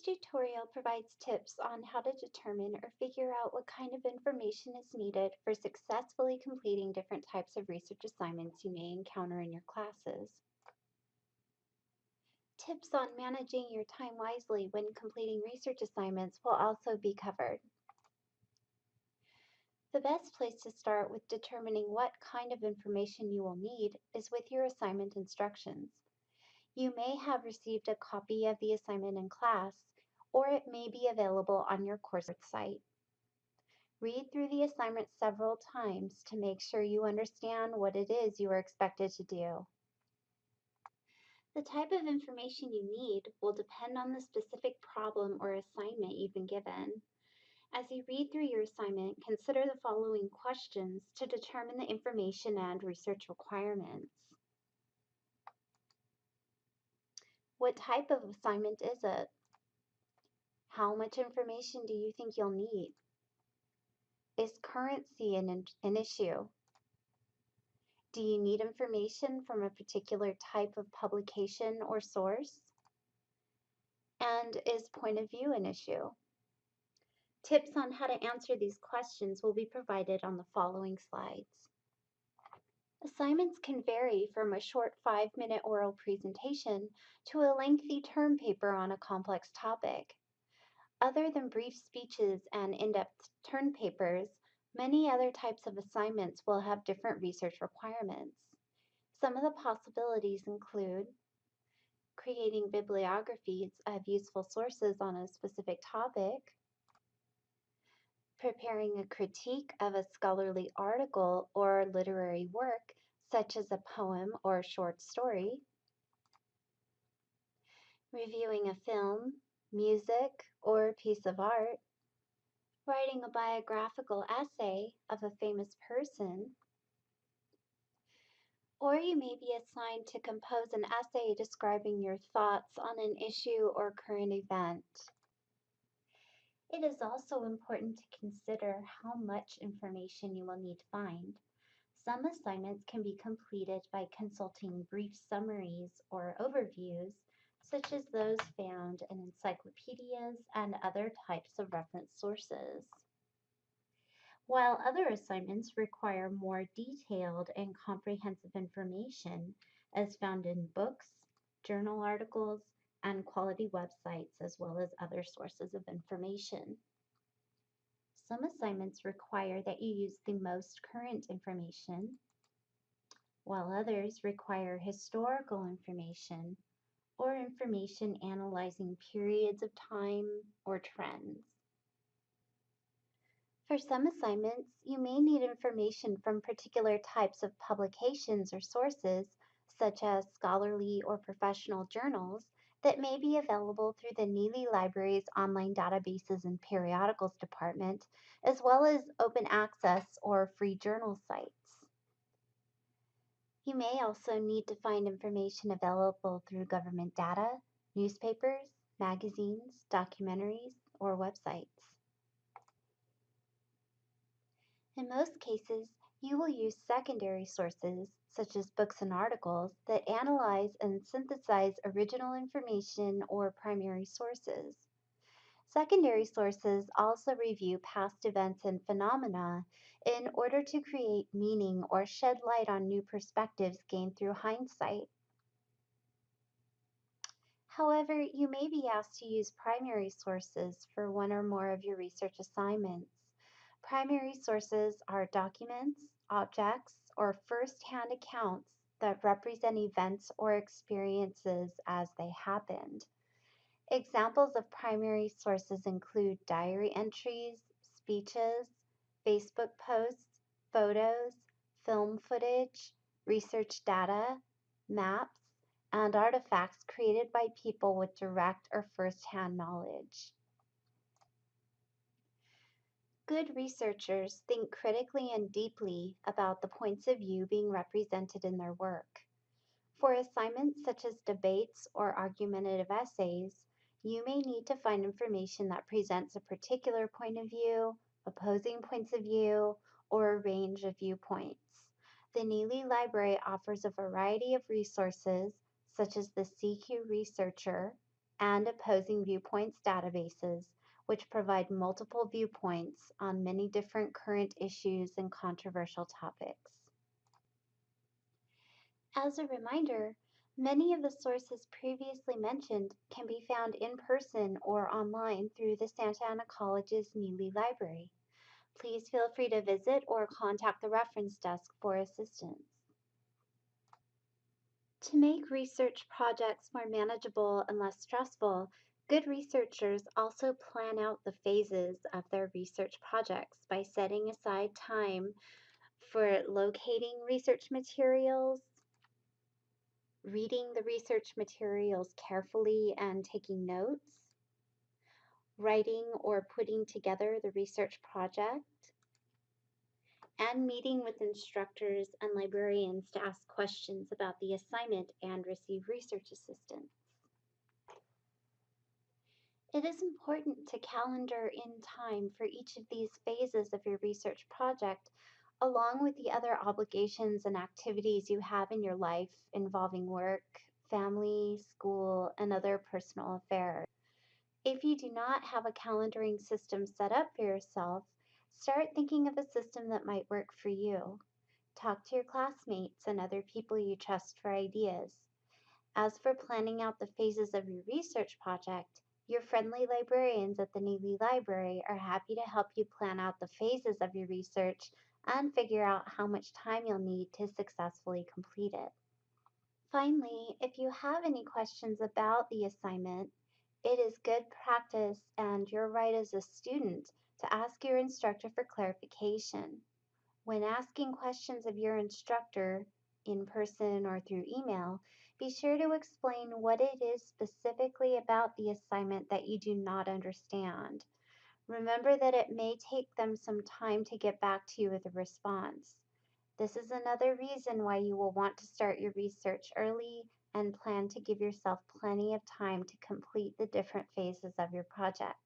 This tutorial provides tips on how to determine or figure out what kind of information is needed for successfully completing different types of research assignments you may encounter in your classes. Tips on managing your time wisely when completing research assignments will also be covered. The best place to start with determining what kind of information you will need is with your assignment instructions. You may have received a copy of the assignment in class, or it may be available on your course site. Read through the assignment several times to make sure you understand what it is you are expected to do. The type of information you need will depend on the specific problem or assignment you've been given. As you read through your assignment, consider the following questions to determine the information and research requirements. What type of assignment is it? How much information do you think you'll need? Is currency an, an issue? Do you need information from a particular type of publication or source? And is point of view an issue? Tips on how to answer these questions will be provided on the following slides. Assignments can vary from a short five-minute oral presentation to a lengthy term paper on a complex topic. Other than brief speeches and in-depth term papers, many other types of assignments will have different research requirements. Some of the possibilities include creating bibliographies of useful sources on a specific topic, preparing a critique of a scholarly article or literary work, such as a poem or short story, reviewing a film, music, or piece of art, writing a biographical essay of a famous person, or you may be assigned to compose an essay describing your thoughts on an issue or current event. It is also important to consider how much information you will need to find. Some assignments can be completed by consulting brief summaries or overviews, such as those found in encyclopedias and other types of reference sources. While other assignments require more detailed and comprehensive information, as found in books, journal articles, and quality websites, as well as other sources of information. Some assignments require that you use the most current information, while others require historical information or information analyzing periods of time or trends. For some assignments, you may need information from particular types of publications or sources, such as scholarly or professional journals, that may be available through the Nealley Library's online databases and periodicals department, as well as open access or free journal sites. You may also need to find information available through government data, newspapers, magazines, documentaries, or websites. In most cases, you will use secondary sources, such as books and articles, that analyze and synthesize original information or primary sources. Secondary sources also review past events and phenomena in order to create meaning or shed light on new perspectives gained through hindsight. However, you may be asked to use primary sources for one or more of your research assignments. Primary sources are documents, objects, or first-hand accounts that represent events or experiences as they happened. Examples of primary sources include diary entries, speeches, Facebook posts, photos, film footage, research data, maps, and artifacts created by people with direct or first-hand knowledge. Good researchers think critically and deeply about the points of view being represented in their work. For assignments such as debates or argumentative essays, you may need to find information that presents a particular point of view, opposing points of view, or a range of viewpoints. The Nealley Library offers a variety of resources, such as the CQ Researcher, and opposing viewpoints databases, which provide multiple viewpoints on many different current issues and controversial topics. As a reminder, many of the sources previously mentioned can be found in person or online through the Santa Ana College's Nealley Library. Please feel free to visit or contact the reference desk for assistance. To make research projects more manageable and less stressful, good researchers also plan out the phases of their research projects by setting aside time for locating research materials, reading the research materials carefully and taking notes, writing or putting together the research project, and meeting with instructors and librarians to ask questions about the assignment and receive research assistance. It is important to calendar in time for each of these phases of your research project, along with the other obligations and activities you have in your life involving work, family, school, and other personal affairs. If you do not have a calendaring system set up for yourself, start thinking of a system that might work for you. Talk to your classmates and other people you trust for ideas. As for planning out the phases of your research project, your friendly librarians at the Nealley Library are happy to help you plan out the phases of your research and figure out how much time you'll need to successfully complete it. Finally, if you have any questions about the assignment, it is good practice and your right as a student to ask your instructor for clarification. When asking questions of your instructor, in person or through email, be sure to explain what it is specifically about the assignment that you do not understand. Remember that it may take them some time to get back to you with a response. This is another reason why you will want to start your research early and plan to give yourself plenty of time to complete the different phases of your project.